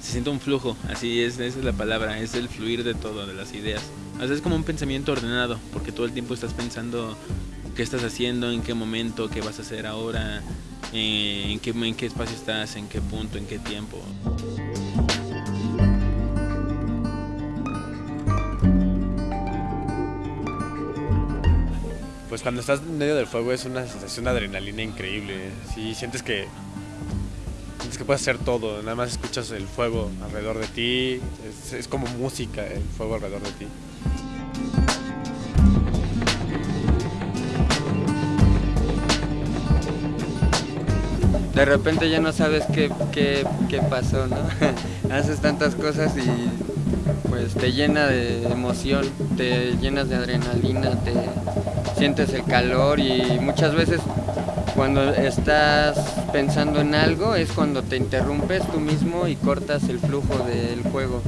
Se siente un flujo, así es, esa es la palabra, es el fluir de todo, de las ideas. O es como un pensamiento ordenado, porque todo el tiempo estás pensando qué estás haciendo, en qué momento, qué vas a hacer ahora, eh, en, qué, en qué espacio estás, en qué punto, en qué tiempo. Pues cuando estás en medio del fuego es una sensación de adrenalina increíble. Sí, sientes que sientes que puedes hacer todo, nada más escuchas el fuego alrededor de ti, es, es como música el fuego alrededor de ti. de repente ya no sabes qué, qué, qué pasó, ¿no? Haces tantas cosas y pues te llena de emoción, te llenas de adrenalina, te sientes el calor y muchas veces cuando estás pensando en algo es cuando te interrumpes tú mismo y cortas el flujo del juego.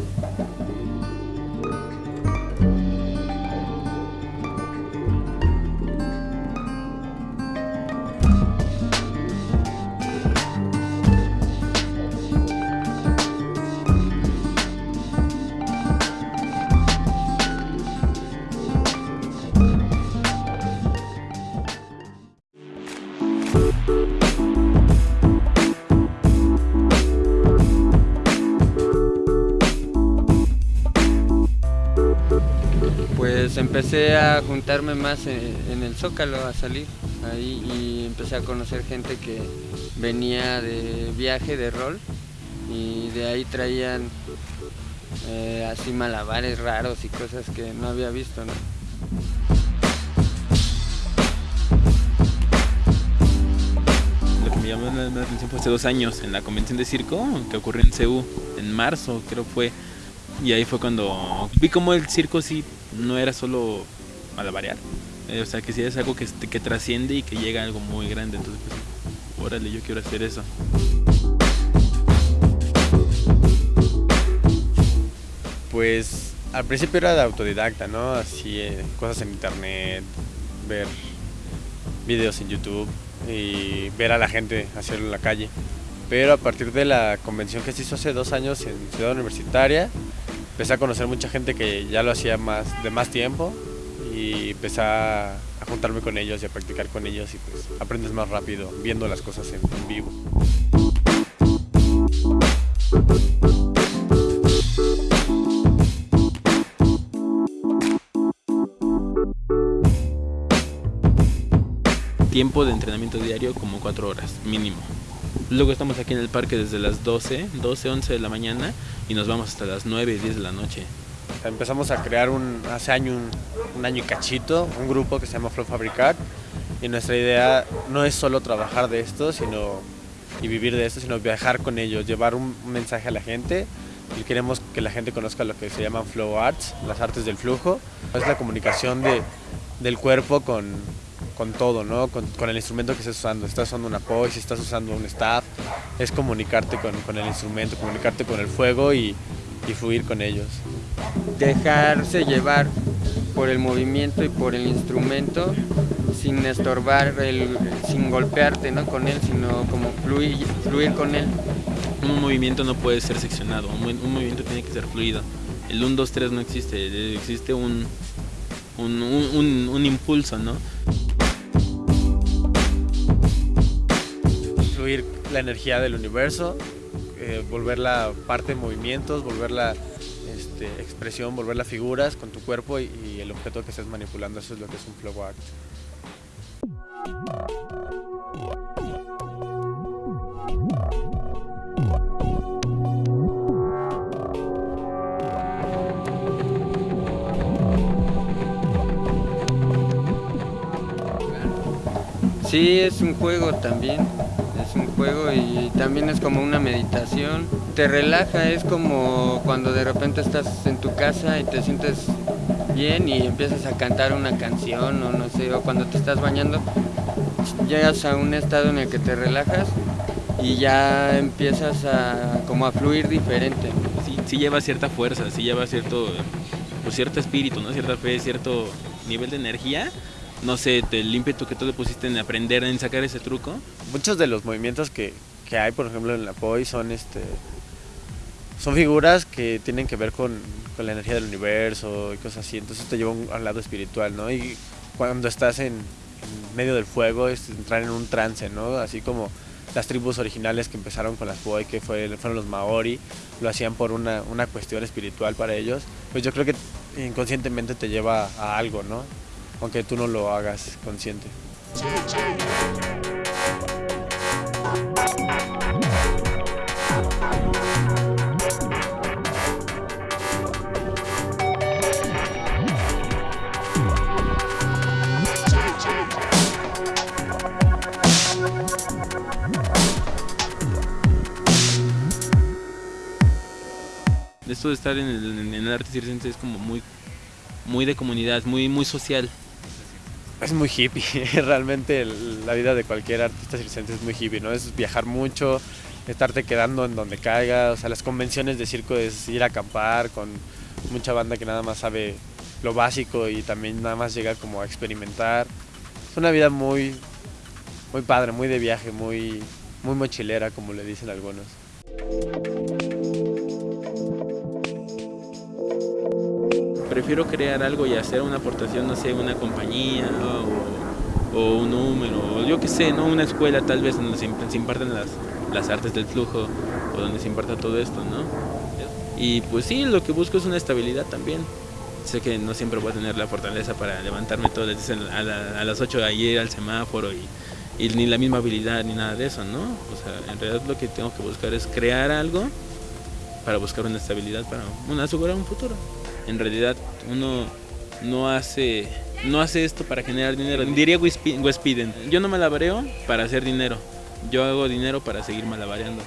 Empecé a juntarme más en, el Zócalo, a salir ahí y empecé a conocer gente que venía de viaje, de rol, y de ahí traían eh, así malabares raros y cosas que no había visto, ¿no? Lo que me llamó la atención fue hace dos años en la convención de circo que ocurrió en CEU, en marzo creo fue. Y ahí fue cuando vi como el circo sí no era solo malabarear. Eh, o sea, que sí es algo que, que trasciende y que llega a algo muy grande. Entonces, pues, órale, yo quiero hacer eso. Pues al principio era autodidacta, ¿no? Así, eh, cosas en internet, ver videos en YouTube y ver a la gente hacerlo en la calle. Pero a partir de la convención que se hizo hace dos años en Ciudad Universitaria, empecé a conocer mucha gente que ya lo hacía más, de más tiempo y empecé a, juntarme con ellos y a practicar con ellos y pues aprendes más rápido viendo las cosas en, en vivo. Tiempo de entrenamiento diario como cuatro horas, mínimo. Luego estamos aquí en el parque desde las 12, 12, 11 de la mañana y nos vamos hasta las 9, 10 de la noche. Empezamos a crear un, hace año, un, un año y cachito, un grupo que se llama Flow Fabricar y nuestra idea no es solo trabajar de esto sino, y vivir de esto, sino viajar con ellos, llevar un mensaje a la gente y queremos que la gente conozca lo que se llaman Flow Arts, las artes del flujo. Es la comunicación de, del cuerpo con, con todo, ¿no? Con, con, el instrumento que estés usando. Estás usando una POI, si estás usando un staff, es comunicarte con, con el instrumento, comunicarte con el fuego y, y fluir con ellos. Dejarse llevar por el movimiento y por el instrumento sin estorbar, el, sin golpearte ¿no? con él, sino como fluir, fluir con él. Un movimiento no puede ser seccionado, un, un movimiento tiene que ser fluido. El 1, 2, 3 no existe, existe un, un, un, un impulso, ¿no? Fluir la energía del universo, eh, volverla parte de movimientos, volverla este, expresión, volverla figuras con tu cuerpo y, el objeto que estés manipulando, eso es lo que es un flow art. Sí, es un juego también, juego y también es como una meditación. Te relaja, es como cuando de repente estás en tu casa y te sientes bien y empiezas a cantar una canción o no sé, o cuando te estás bañando, llegas a un estado en el que te relajas y ya empiezas a como a fluir diferente. Sí, sí lleva cierta fuerza, sí lleva cierto, pues cierto espíritu, ¿no? cierta fe, cierto nivel de energía, no sé, el ímpetu que tú le pusiste en aprender, en sacar ese truco. Muchos de los movimientos que, que hay, por ejemplo, en la POI son este son figuras que tienen que ver con, con, la energía del universo y cosas así, entonces te lleva al lado espiritual, ¿no? Y cuando estás en, en, medio del fuego es entrar en un trance, ¿no? Así como las tribus originales que empezaron con las Poi, que fue, fueron los Maori, lo hacían por una, una cuestión espiritual para ellos, pues yo creo que inconscientemente te lleva a algo, ¿no? Aunque tú no lo hagas consciente. esto de estar en el, arte circense es como muy, muy de comunidad, muy, muy social. Es muy hippie, realmente la vida de cualquier artista circense es muy hippie, ¿no? Es viajar mucho, estarte quedando en donde caiga, o sea, las convenciones de circo es ir a acampar con mucha banda que nada más sabe lo básico y también nada más llega como a experimentar. Es una vida muy, muy padre, muy de viaje, muy, muy mochilera, como le dicen algunos. Prefiero crear algo y hacer una aportación, no sé, una compañía o, un número, o yo qué sé, ¿no? Una escuela tal vez donde se, se imparten las, las, artes del flujo o donde se imparta todo esto, ¿no? Y pues sí, lo que busco es una estabilidad también. Sé que no siempre voy a tener la fortaleza para levantarme todas las a, la, a las 8 de ayer al semáforo y, y ni la misma habilidad ni nada de eso, ¿no? O sea, en realidad lo que tengo que buscar es crear algo para buscar una estabilidad, para una, asegurar un futuro en realidad uno no hace no hace esto para generar dinero. Diría Wes Piden, yo no malabareo para hacer dinero, yo hago dinero para seguir malabareando.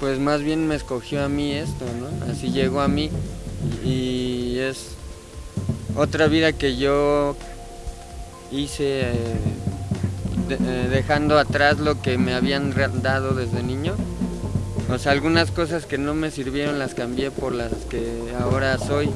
Pues más bien me escogió a mí esto, ¿no? Así llegó a mí y es otra vida que yo hice eh, eh, dejando atrás lo que me habían dado desde niño. O sea, algunas cosas que no me sirvieron las cambié por las que ahora soy.